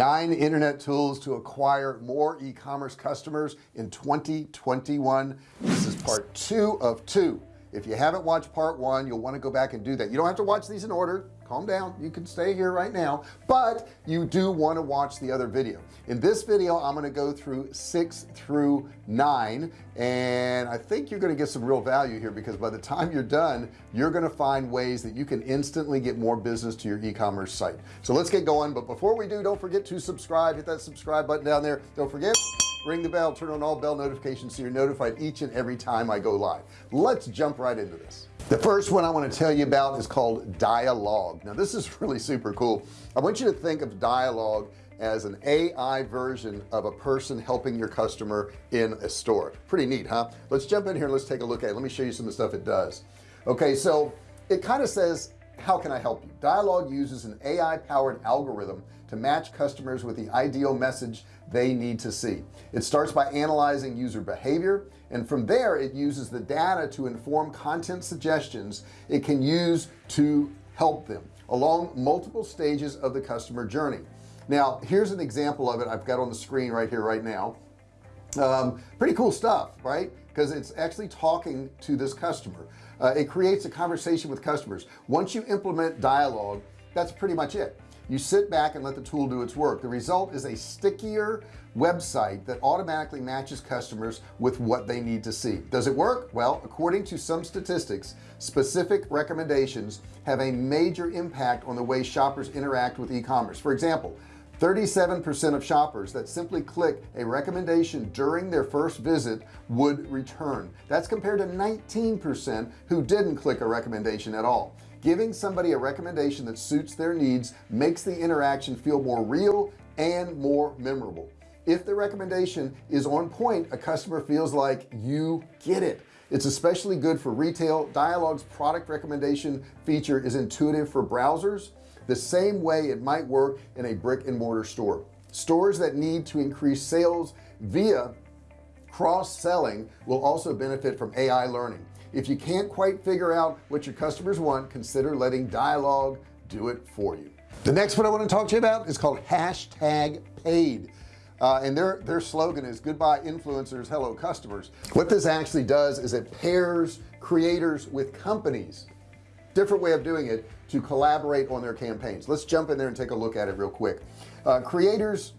nine internet tools to acquire more e-commerce customers in 2021 this is part two of two. If you haven't watched part one you'll want to go back and do that. You don't have to watch these in order calm down. You can stay here right now but you do want to watch the other video. In this video I'm going to go through six through nine and I think you're going to get some real value here because by the time you're done you're going to find ways that you can instantly get more business to your e-commerce site. So let's get going but before we do don't forget to subscribe. Hit that subscribe button down there. Don't forget ring the bell turn on all bell notifications so you're notified each and every time I go live. Let's jump right into this. The first one I want to tell you about is called dialogue. Now this is really super cool. I want you to think of dialogue as an AI version of a person helping your customer in a store. Pretty neat huh? Let's jump in here let's take a look at it. Let me show you some of the stuff it does. Okay so it kind of says how can I help you? Dialogue uses an AI powered algorithm to match customers with the ideal message they need to see. It starts by analyzing user behavior and from there it uses the data to inform content suggestions it can use to help them along multiple stages of the customer journey. Now here's an example of it I've got on the screen right here right now. Um, pretty cool stuff right? Because it's actually talking to this customer uh, it creates a conversation with customers. Once you implement dialogue that's pretty much it. You sit back and let the tool do its work. The result is a stickier website that automatically matches customers with what they need to see. Does it work? Well according to some statistics specific recommendations have a major impact on the way shoppers interact with e-commerce. For example 37% of shoppers that simply click a recommendation during their first visit would return. That's compared to 19% who didn't click a recommendation at all. Giving somebody a recommendation that suits their needs makes the interaction feel more real and more memorable. If the recommendation is on point a customer feels like you get it. It's especially good for retail. Dialogues product recommendation feature is intuitive for browsers the same way it might work in a brick and mortar store. Stores that need to increase sales via cross-selling will also benefit from AI learning. If you can't quite figure out what your customers want consider letting dialogue do it for you. The next one I want to talk to you about is called hashtag paid. Uh, and their their slogan is goodbye influencers hello customers. What this actually does is it pairs creators with companies. Different way of doing it to collaborate on their campaigns. Let's jump in there and take a look at it real quick. Uh, creators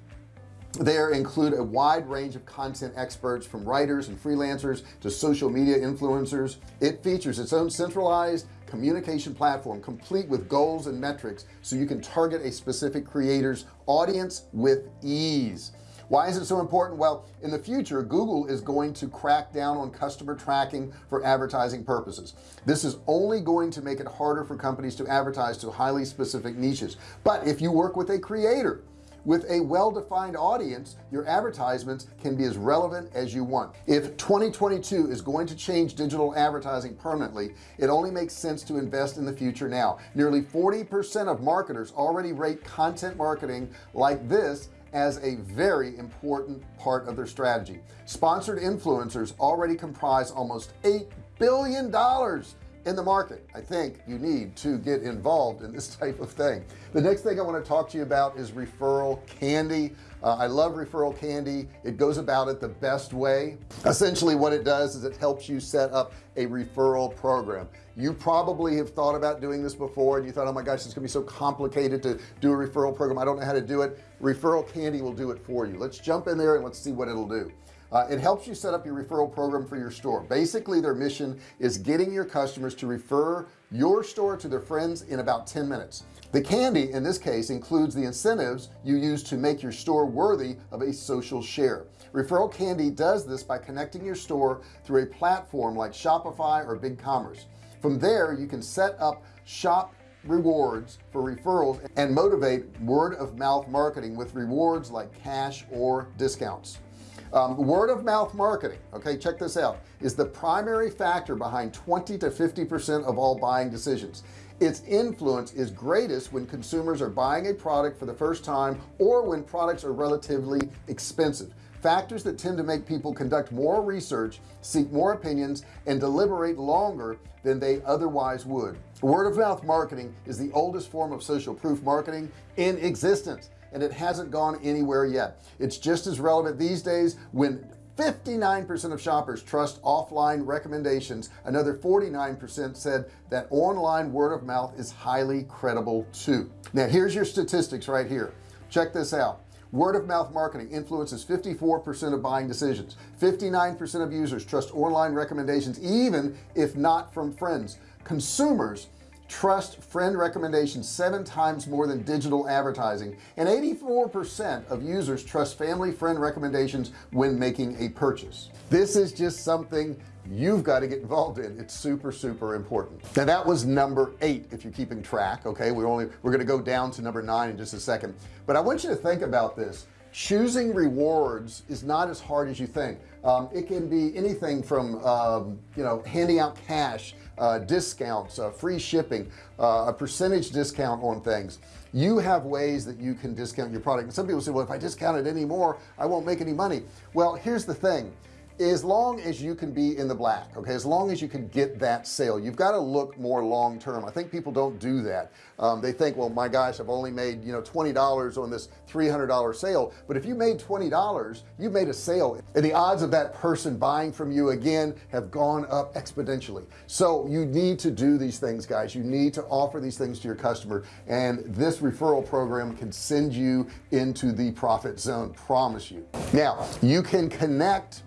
there include a wide range of content experts from writers and freelancers to social media influencers. It features its own centralized communication platform complete with goals and metrics so you can target a specific creator's audience with ease why is it so important? Well in the future Google is going to crack down on customer tracking for advertising purposes. This is only going to make it harder for companies to advertise to highly specific niches. But if you work with a creator with a well-defined audience your advertisements can be as relevant as you want. If 2022 is going to change digital advertising permanently it only makes sense to invest in the future now. Nearly 40% of marketers already rate content marketing like this as a very important part of their strategy. Sponsored influencers already comprise almost eight billion dollars in the market. I think you need to get involved in this type of thing. The next thing I want to talk to you about is referral candy. Uh, I love referral candy. It goes about it the best way. Essentially what it does is it helps you set up a referral program. You probably have thought about doing this before and you thought oh my gosh it's gonna be so complicated to do a referral program. I don't know how to do it. Referral candy will do it for you. Let's jump in there and let's see what it'll do uh, it helps you set up your referral program for your store. Basically their mission is getting your customers to refer your store to their friends in about 10 minutes. The candy in this case includes the incentives you use to make your store worthy of a social share. Referral candy does this by connecting your store through a platform like Shopify or BigCommerce. From there you can set up shop rewards for referrals and motivate word-of-mouth marketing with rewards like cash or discounts um, word of mouth marketing okay check this out is the primary factor behind 20 to 50 percent of all buying decisions. Its influence is greatest when consumers are buying a product for the first time or when products are relatively expensive. Factors that tend to make people conduct more research seek more opinions and deliberate longer than they otherwise would. Word of mouth marketing is the oldest form of social proof marketing in existence and it hasn't gone anywhere yet. It's just as relevant these days when 59% of shoppers trust offline recommendations. Another 49% said that online word of mouth is highly credible too. Now here's your statistics right here. Check this out. Word of mouth marketing influences 54% of buying decisions. 59% of users trust online recommendations even if not from friends. Consumers trust friend recommendations seven times more than digital advertising. And 84% of users trust family friend recommendations when making a purchase. This is just something you've got to get involved in. It's super super important. Now that was number eight if you're keeping track okay? We're only we're going to go down to number nine in just a second. But I want you to think about this choosing rewards is not as hard as you think. Um, it can be anything from um, you know handing out cash uh, discounts uh, free shipping uh, a percentage discount on things. You have ways that you can discount your product. And some people say well if I discount it anymore I won't make any money. Well here's the thing as long as you can be in the black okay as long as you can get that sale you've got to look more long-term. I think people don't do that. Um, they think well my gosh I've only made you know $20 on this $300 sale. But if you made $20 you made a sale and the odds of that person buying from you again have gone up exponentially. So you need to do these things guys. You need to offer these things to your customer and this referral program can send you into the profit zone promise you. Now you can connect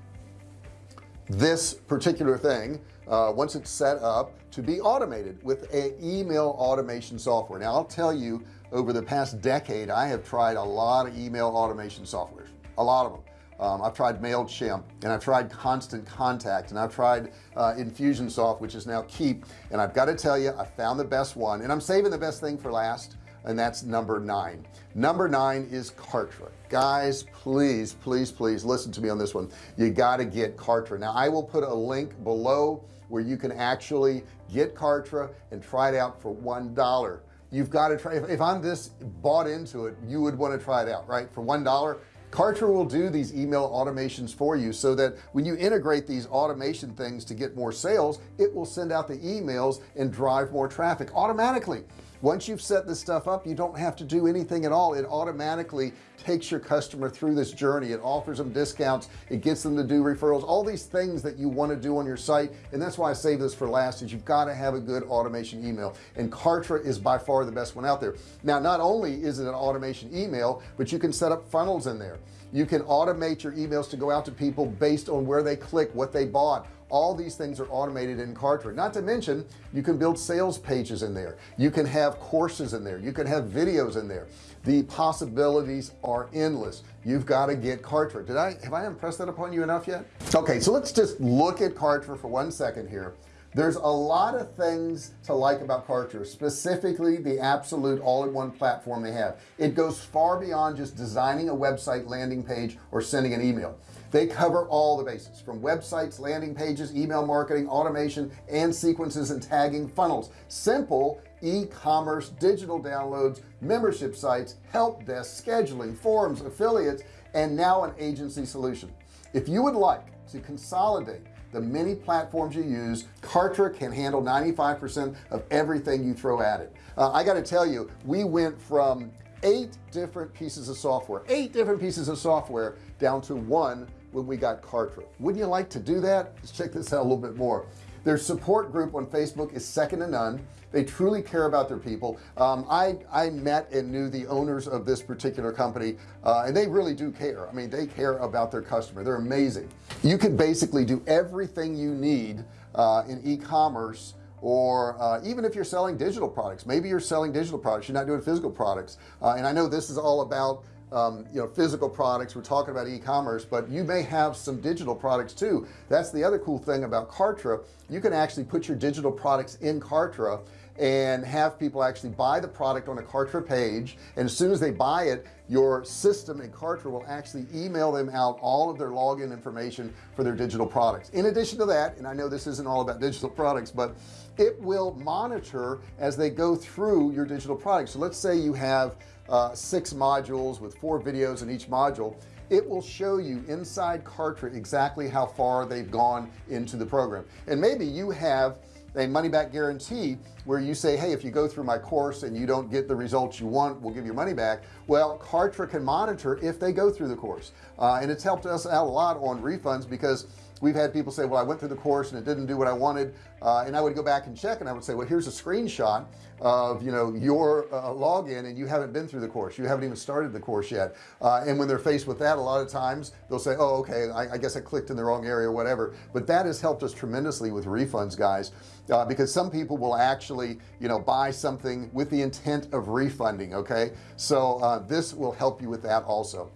this particular thing uh, once it's set up to be automated with a email automation software. Now I'll tell you over the past decade I have tried a lot of email automation softwares a lot of them. Um, I've tried MailChimp and I've tried constant contact and I've tried uh, Infusionsoft which is now Keap and I've got to tell you I found the best one and I'm saving the best thing for last and that's number nine. Number nine is Kartra. Guys please please please listen to me on this one. You got to get Kartra. Now I will put a link below where you can actually get Kartra and try it out for one dollar. You've got to try if, if I'm this bought into it you would want to try it out right? For one dollar Kartra will do these email automations for you so that when you integrate these automation things to get more sales it will send out the emails and drive more traffic automatically. Once you've set this stuff up you don't have to do anything at all. It automatically takes your customer through this journey. It offers them discounts. It gets them to do referrals. All these things that you want to do on your site. And that's why I save this for last is you've got to have a good automation email. And Kartra is by far the best one out there. Now not only is it an automation email but you can set up funnels in there you can automate your emails to go out to people based on where they click what they bought. All these things are automated in Kartra. Not to mention you can build sales pages in there. You can have courses in there. You can have videos in there. The possibilities are endless. You've got to get Kartra. Did I have I impressed that upon you enough yet? Okay so let's just look at Kartra for one second here there's a lot of things to like about Kartra specifically the absolute all-in-one platform they have. It goes far beyond just designing a website landing page or sending an email. They cover all the bases from websites landing pages email marketing automation and sequences and tagging funnels. Simple e-commerce digital downloads membership sites help desk scheduling forums affiliates and now an agency solution. If you would like to consolidate the many platforms you use Kartra can handle 95% of everything you throw at it. Uh, I got to tell you we went from eight different pieces of software eight different pieces of software down to one when we got Kartra. Wouldn't you like to do that? Let's check this out a little bit more their support group on Facebook is second to none. They truly care about their people. Um, I I met and knew the owners of this particular company uh, and they really do care. I mean they care about their customer. They're amazing. You can basically do everything you need uh, in e-commerce or uh, even if you're selling digital products. Maybe you're selling digital products. You're not doing physical products. Uh, and I know this is all about um, you know physical products. We're talking about e-commerce but you may have some digital products too. That's the other cool thing about Kartra. You can actually put your digital products in Kartra and have people actually buy the product on a Kartra page. And as soon as they buy it your system in Kartra will actually email them out all of their login information for their digital products. In addition to that and I know this isn't all about digital products but it will monitor as they go through your digital products. So let's say you have uh, six modules with four videos in each module. It will show you inside Kartra exactly how far they've gone into the program. And maybe you have a money back guarantee where you say hey if you go through my course and you don't get the results you want we'll give you money back. Well Kartra can monitor if they go through the course. Uh, and it's helped us out a lot on refunds because we've had people say well I went through the course and it didn't do what I wanted. Uh, and I would go back and check and I would say well here's a screenshot of you know your uh, login and you haven't been through the course. You haven't even started the course yet. Uh, and when they're faced with that a lot of times they'll say oh okay I, I guess I clicked in the wrong area or whatever. But that has helped us tremendously with refunds guys uh, because some people will actually you know buy something with the intent of refunding okay? So uh, this will help you with that also.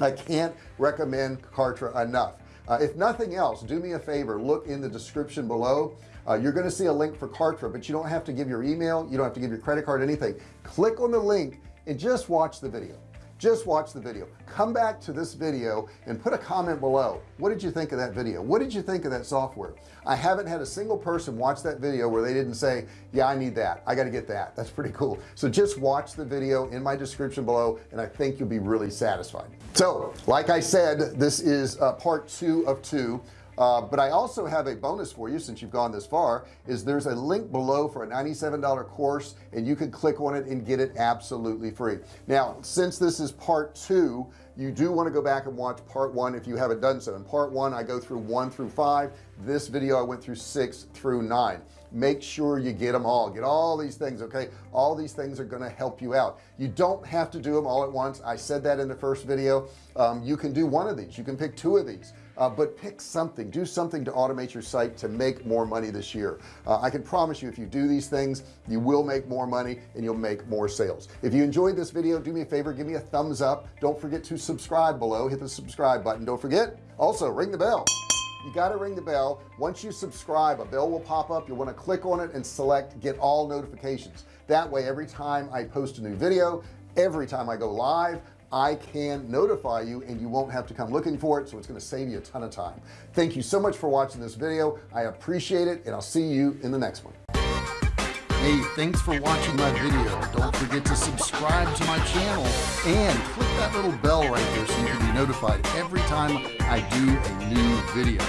I can't recommend Kartra enough uh, if nothing else do me a favor look in the description below. Uh, you're going to see a link for Kartra but you don't have to give your email you don't have to give your credit card anything. Click on the link and just watch the video just watch the video. Come back to this video and put a comment below. What did you think of that video? What did you think of that software? I haven't had a single person watch that video where they didn't say yeah I need that. I got to get that. That's pretty cool. So just watch the video in my description below and I think you'll be really satisfied. So like I said this is uh, part two of two uh, but I also have a bonus for you since you've gone this far is there's a link below for a $97 course and you can click on it and get it absolutely free. Now since this is part two you do want to go back and watch part one if you haven't done so. In part one I go through one through five. This video I went through six through nine. Make sure you get them all. Get all these things okay? All these things are going to help you out. You don't have to do them all at once. I said that in the first video. Um, you can do one of these. You can pick two of these uh, but pick something. Do something to automate your site to make more money this year. Uh, I can promise you if you do these things you will make more money and you'll make more sales. If you enjoyed this video do me a favor give me a thumbs up. Don't forget to subscribe below. Hit the subscribe button. Don't forget also ring the bell. You got to ring the bell. Once you subscribe a bell will pop up. You'll want to click on it and select get all notifications. That way every time I post a new video every time I go live I can notify you and you won't have to come looking for it so it's going to save you a ton of time. Thank you so much for watching this video. I appreciate it and I'll see you in the next one. Hey thanks for watching my video. Don't forget to subscribe to my channel and click that little bell right there so you can be notified every time I do a new video.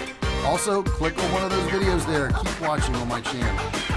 Also click on one of those videos there. Keep watching on my channel